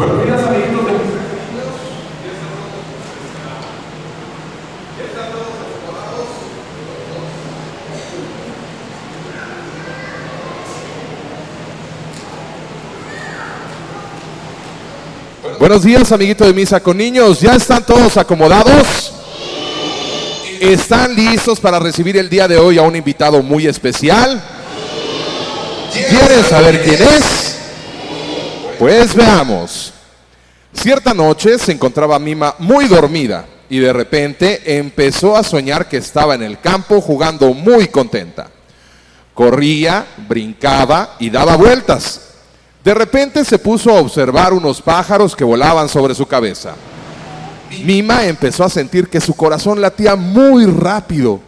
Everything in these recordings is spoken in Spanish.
Buenos días, amiguitos de Buenos días, amiguito de misa con niños. ¿Ya están todos acomodados? ¿Están listos para recibir el día de hoy a un invitado muy especial? ¿Quieren saber quién es? Pues veamos. Cierta noche se encontraba Mima muy dormida y de repente empezó a soñar que estaba en el campo jugando muy contenta. Corría, brincaba y daba vueltas. De repente se puso a observar unos pájaros que volaban sobre su cabeza. Mima empezó a sentir que su corazón latía muy rápido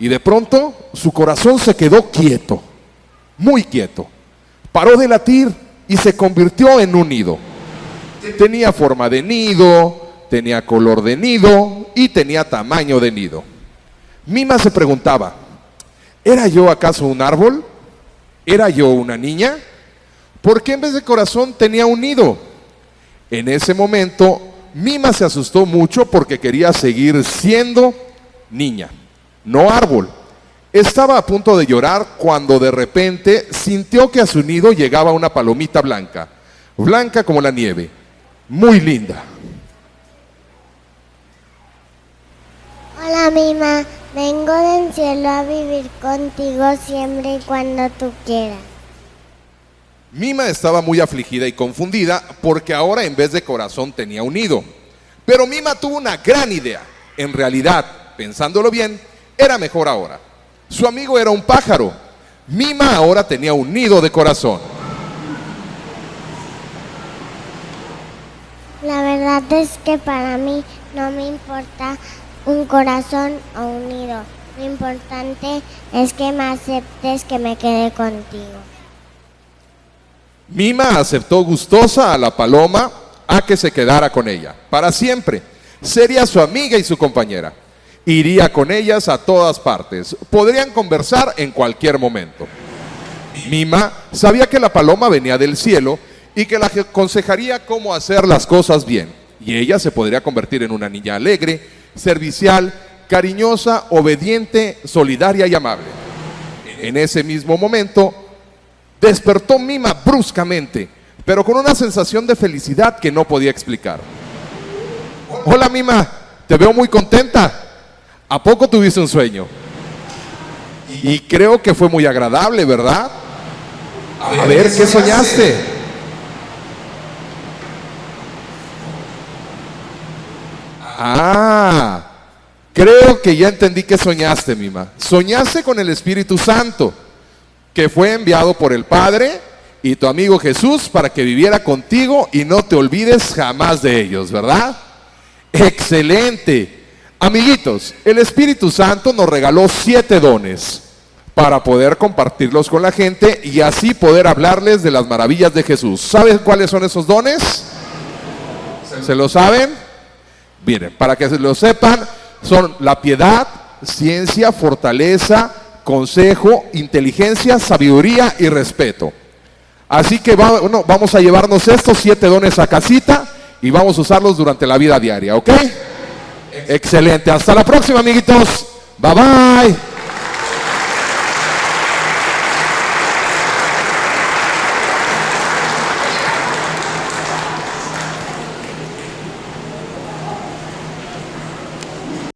y de pronto su corazón se quedó quieto, muy quieto. Paró de latir y se convirtió en un nido. Tenía forma de nido, tenía color de nido y tenía tamaño de nido. Mima se preguntaba, ¿era yo acaso un árbol? ¿Era yo una niña? ¿Por qué en vez de corazón tenía un nido? En ese momento, Mima se asustó mucho porque quería seguir siendo niña, no árbol. Estaba a punto de llorar cuando de repente sintió que a su nido llegaba una palomita blanca, blanca como la nieve, muy linda. Hola Mima, vengo del cielo a vivir contigo siempre y cuando tú quieras. Mima estaba muy afligida y confundida porque ahora en vez de corazón tenía un nido. Pero Mima tuvo una gran idea. En realidad, pensándolo bien, era mejor ahora. Su amigo era un pájaro. Mima ahora tenía un nido de corazón. La verdad es que para mí no me importa un corazón o un nido. Lo importante es que me aceptes que me quede contigo. Mima aceptó gustosa a la paloma a que se quedara con ella para siempre. Sería su amiga y su compañera. Iría con ellas a todas partes. Podrían conversar en cualquier momento. Mima sabía que la paloma venía del cielo y que la aconsejaría cómo hacer las cosas bien. Y ella se podría convertir en una niña alegre, servicial, cariñosa, obediente, solidaria y amable. En ese mismo momento, despertó Mima bruscamente, pero con una sensación de felicidad que no podía explicar. Hola Mima, te veo muy contenta. ¿A poco tuviste un sueño? Y creo que fue muy agradable, ¿verdad? A ver, ¿qué soñaste? Ah, creo que ya entendí que soñaste, Mima. Soñaste con el Espíritu Santo, que fue enviado por el Padre y tu amigo Jesús para que viviera contigo y no te olvides jamás de ellos, ¿verdad? Excelente. Amiguitos, el Espíritu Santo nos regaló siete dones para poder compartirlos con la gente y así poder hablarles de las maravillas de Jesús. ¿Saben cuáles son esos dones? ¿Se lo saben? Miren, para que se lo sepan, son la piedad, ciencia, fortaleza, consejo, inteligencia, sabiduría y respeto. Así que bueno, vamos a llevarnos estos siete dones a casita y vamos a usarlos durante la vida diaria, ¿ok? Excelente. Hasta la próxima, amiguitos. Bye bye.